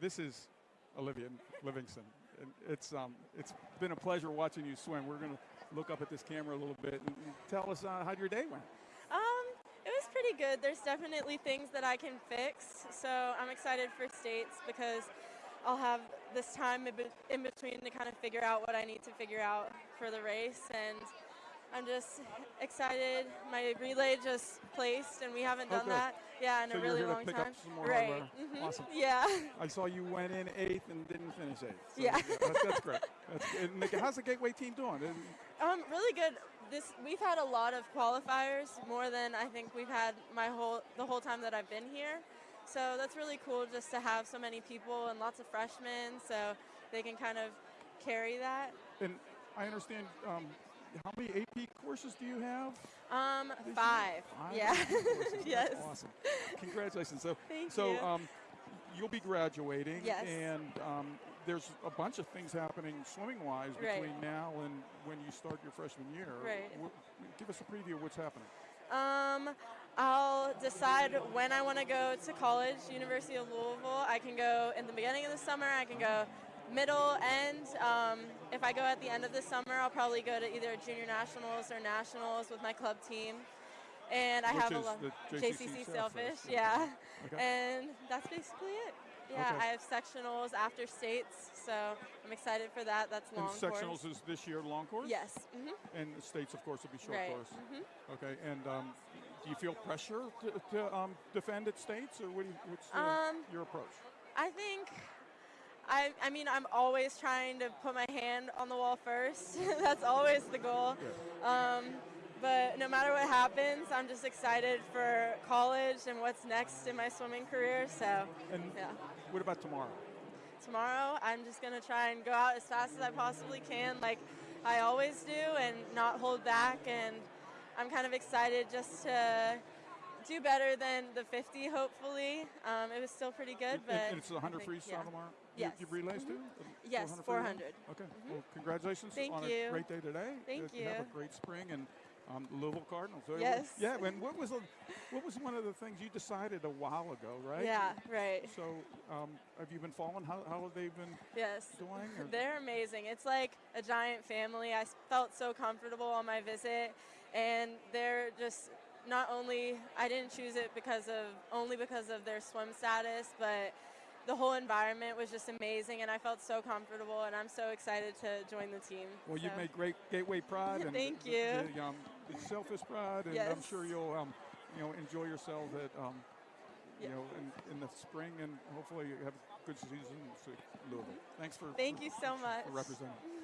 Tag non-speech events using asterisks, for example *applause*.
this is Olivia Livingston. And it's, um, it's been a pleasure watching you swim. We're going to look up at this camera a little bit and tell us uh, how your day went. Um, it was pretty good. There's definitely things that I can fix. So I'm excited for states because I'll have this time in between to kind of figure out what I need to figure out for the race. And I'm just excited. My relay just placed, and we haven't done okay. that. Yeah, in so a really long pick time. Up some more right. Hardware. Mm-hmm. Awesome. Yeah. I saw you went in eighth and didn't finish eighth. So yeah. that's, that's great. That's good. How's the Gateway team doing? Um, really good. This we've had a lot of qualifiers, more than I think we've had my whole the whole time that I've been here. So that's really cool just to have so many people and lots of freshmen, so they can kind of carry that. And I understand. Um, how many AP courses do you have? Um, five. five. Yeah. *laughs* yes. Awesome. Congratulations. So, Thank so you. Um, you'll be graduating. Yes. And um, there's a bunch of things happening swimming-wise between right. now and when you start your freshman year. Right. Give us a preview of what's happening. Um, I'll decide when I want to go to college, University of Louisville. I can go in the beginning of the summer. I can go middle end. Um, if I go at the end of the summer, I'll probably go to either junior nationals or nationals with my club team. And I Which have a lot JCC, JCC Sailfish, yeah. Okay. And that's basically it. Yeah, Okay. I have sectionals after states, so I'm excited for that. That's long and sectionals course. is this year long course? Yes. hmm And states, of course, will be short Right. course. Mhm. Okay. And um, do you feel pressure to, to um, defend at states, or what you, what's your, Um, your approach? I think I, I mean, I'm always trying to put my hand on the wall first. *laughs* That's always the goal. Um, but no matter what happens, I'm just excited for college and what's next in my swimming career. So, And yeah. what about tomorrow? Tomorrow, I'm just going to try and go out as fast as I possibly can, like I always do, and not hold back. And I'm kind of excited just to do better than the 50, hopefully. Um, it was still pretty good, but and it's a 100 I think- freestyle yeah. tomorrow? Yes. You, you relays too? Yes, 400 400. freestyle? Okay. Well, congratulations Thank on you. a great day today. Thank Uh, Have a great spring and um, Louisville Cardinals. So Yes. Yeah. And what was a, what was one of the things you decided a while ago, right? Yeah, right. So um, have you been following? How, how have they been Yes. doing? or- They're amazing. It's like a giant family. I felt so comfortable on my visit, and they're just not only I didn't choose it because of only because of their swim status, but the whole environment was just amazing, and I felt so comfortable, and I'm so excited to join the team. Well, you've made great Gateway Pride *laughs* and Thank the, you. The, um, the Sailfish Pride, and I'm sure you'll um, you know enjoy yourself at um, you Yeah. know in, in the spring, and hopefully you have a good season in Louisville. Thanks for Thank you so much. for representing.